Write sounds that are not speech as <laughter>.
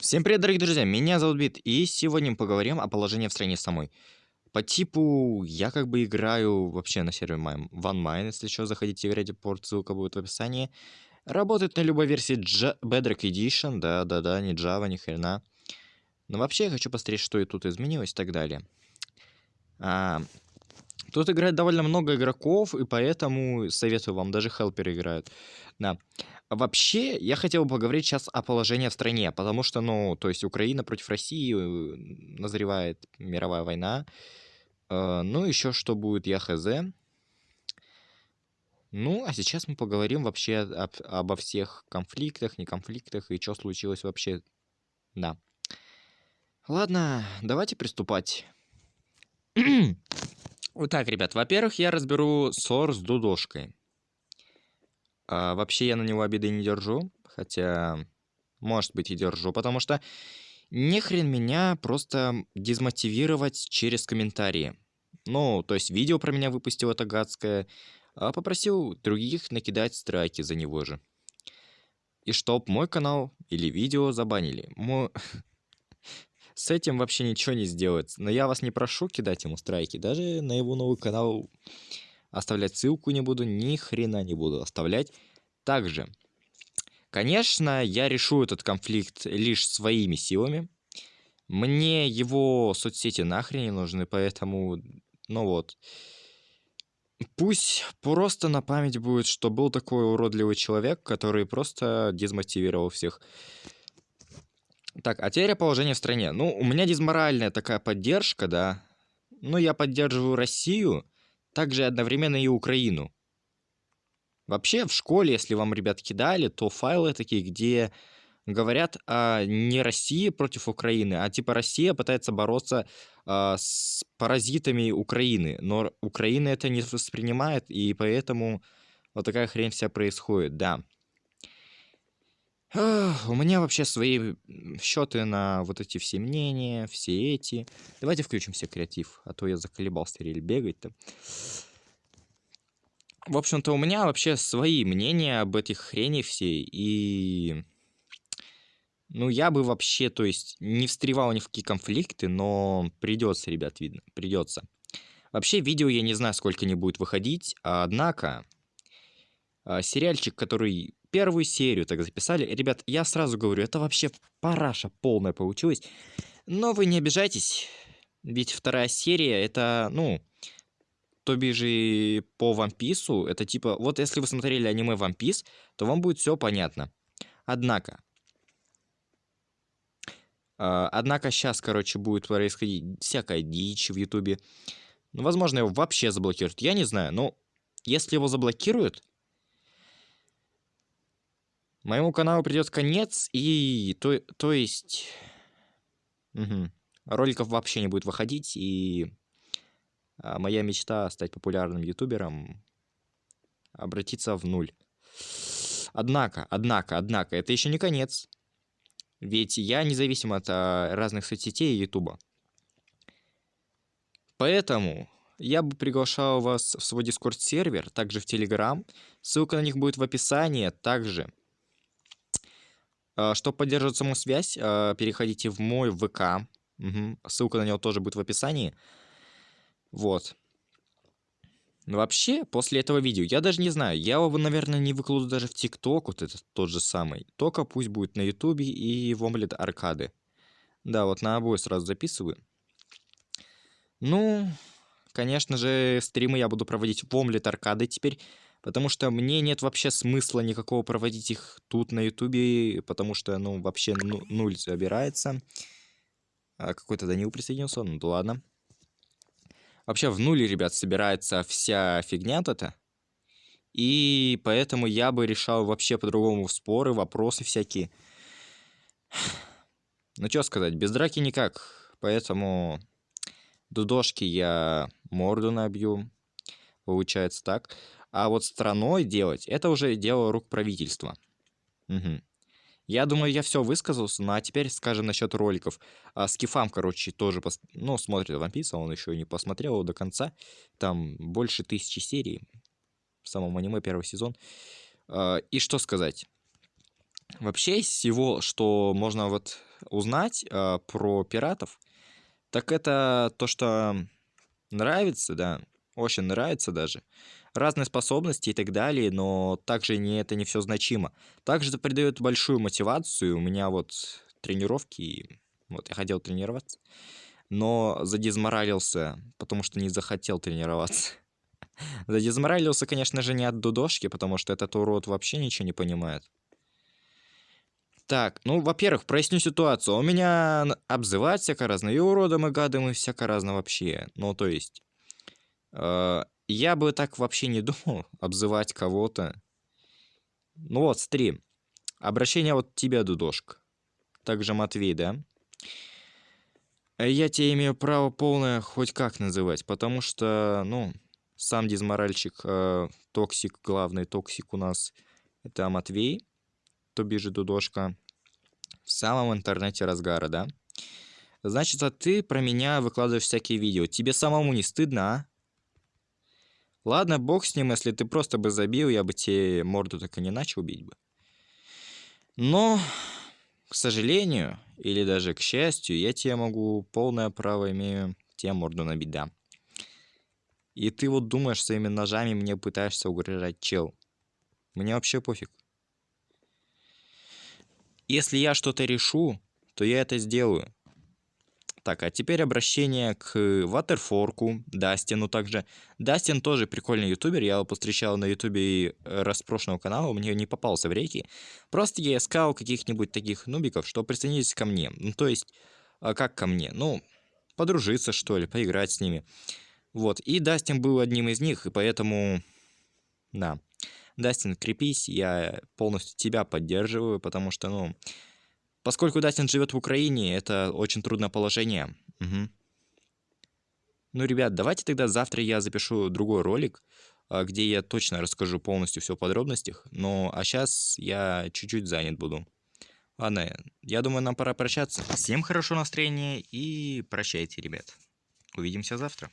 Всем привет, дорогие друзья, меня зовут Бит, и сегодня мы поговорим о положении в стране самой. По типу, я как бы играю вообще на сервере OneMine, если что, заходите играть, порт, ссылка будет в описании. Работает на любой версии J Bedrock Edition, да-да-да, не Java, ни хрена. Но вообще я хочу посмотреть, что и тут изменилось и так далее. А, тут играет довольно много игроков, и поэтому советую вам, даже хелперы играют. Да. Вообще, я хотел бы поговорить сейчас о положении в стране, потому что, ну, то есть Украина против России, назревает мировая война. Э, ну, еще что будет, я хз. Ну, а сейчас мы поговорим вообще об, обо всех конфликтах, не конфликтах и что случилось вообще. Да. Ладно, давайте приступать. <clears throat> вот так, ребят, во-первых, я разберу ссор с Дудошкой. А, вообще я на него обиды не держу, хотя, может быть, и держу, потому что не хрен меня просто дезмотивировать через комментарии. Ну, то есть видео про меня выпустил это гадское, а попросил других накидать страйки за него же. И чтоб мой канал или видео забанили. Мой... <laughs> С этим вообще ничего не сделать. Но я вас не прошу кидать ему страйки. Даже на его новый канал Оставлять ссылку не буду, ни хрена не буду оставлять. Также, конечно, я решу этот конфликт лишь своими силами. Мне его соцсети нахрен не нужны, поэтому, ну вот. Пусть просто на память будет, что был такой уродливый человек, который просто дезмотивировал всех. Так, а теперь положение в стране. Ну, у меня дезморальная такая поддержка, да. Ну, я поддерживаю Россию, также одновременно и Украину. Вообще, в школе, если вам ребят кидали, то файлы такие, где говорят о не России против Украины, а типа Россия пытается бороться э, с паразитами Украины, но Украина это не воспринимает, и поэтому вот такая хрень вся происходит, да. У меня вообще свои счеты на вот эти все мнения, все эти. Давайте включим все креатив, а то я заколебался рель бегать-то. В общем-то, у меня вообще свои мнения об этих хрени всей, и... Ну, я бы вообще, то есть, не встревал ни в какие конфликты, но придется, ребят, видно, придется. Вообще, видео я не знаю, сколько не будет выходить, однако, а, сериальчик, который первую серию так записали. Ребят, я сразу говорю, это вообще параша полная получилась. Но вы не обижайтесь, ведь вторая серия, это, ну, то бишь по One Piece, это типа, вот если вы смотрели аниме One Piece, то вам будет все понятно. Однако, э, однако сейчас, короче, будет происходить всякая дичь в Ютубе. Ну, возможно, его вообще заблокируют, я не знаю, но если его заблокируют, Моему каналу придет конец, и то, то есть... Угу. Роликов вообще не будет выходить, и а, моя мечта стать популярным ютубером обратиться в нуль. Однако, однако, однако, это еще не конец. Ведь я независим от а, разных соцсетей и ютуба. Поэтому я бы приглашал вас в свой дискорд-сервер, также в Телеграм. Ссылка на них будет в описании. Также а, Чтобы поддерживать саму связь, а, переходите в мой ВК. Угу. Ссылка на него тоже будет в описании. Вот. Вообще, после этого видео, я даже не знаю, я его, наверное, не выкладу даже в ТикТок, вот этот тот же самый. Только пусть будет на Ютубе и в Омлет Аркады. Да, вот на обои сразу записываю. Ну, конечно же, стримы я буду проводить в Омлет Аркады теперь. Потому что мне нет вообще смысла никакого проводить их тут на ютубе, потому что, ну, вообще ну, нуль забирается. А какой-то Данил присоединился, ну да ладно. Вообще в нуле, ребят, собирается вся фигня то-то. И поэтому я бы решал вообще по-другому споры, вопросы всякие. Ну, что сказать, без драки никак. Поэтому дудошки я морду набью. Получается так. А вот страной делать, это уже дело рук правительства. Угу. Я думаю, я все высказался, ну а теперь скажем насчет роликов. А, Скифам, короче, тоже, пос... ну, смотрит One Piece, он еще не посмотрел его до конца. Там больше тысячи серий в самом аниме первый сезон. А, и что сказать? Вообще из всего, что можно вот узнать э, про пиратов, так это то, что нравится, да, очень нравится даже. Разные способности и так далее, но также не, это не все значимо. Также это придает большую мотивацию. У меня вот тренировки, вот я хотел тренироваться, но задизморалился, потому что не захотел тренироваться. <laughs> Задизморалился, конечно же, не от дудошки, потому что этот урод вообще ничего не понимает. Так, ну, во-первых, проясню ситуацию. У меня обзывать всяко разно, и уродом, и гадом, и всяко разно вообще. Ну, то есть, я бы так вообще не <laughs> думал обзывать кого-то. Ну вот, стрим-обращение вот тебе, Дудошка. Также Матвей, да? Я тебе имею право полное хоть как называть, потому что, ну, сам дизморальчик, э, токсик, главный токсик у нас, это Матвей, то бишь Дудошка, в самом интернете разгара, да? Значит, а ты про меня выкладываешь всякие видео. Тебе самому не стыдно, а? Ладно, бог с ним, если ты просто бы забил, я бы тебе морду так и не начал бить бы. Но, к сожалению, или даже к счастью, я тебе могу полное право имею тебе морду набить, да. И ты вот думаешь, своими ножами мне пытаешься угрожать, чел. Мне вообще пофиг. Если я что-то решу, то я это сделаю. Так, а теперь обращение к Ватерфорку, Дастину также. Дастин тоже прикольный ютубер, я его повстречал на ютубе э, распрошлого канала, мне не попался в реки. Просто я искал каких-нибудь таких нубиков, что присоединились ко мне. Ну, то есть, а как ко мне? Ну, подружиться, что ли, поиграть с ними. Вот, и Дастин был одним из них, и поэтому, да. Дастин, крепись, я полностью тебя поддерживаю, потому что, ну, поскольку Дастин живет в Украине, это очень трудное положение. Угу. Ну, ребят, давайте тогда завтра я запишу другой ролик, а, где я точно расскажу полностью все в подробностях. Ну, а сейчас я чуть-чуть занят буду. Ладно, я думаю, нам пора прощаться. Всем хорошего настроения и прощайте, ребят. Увидимся завтра.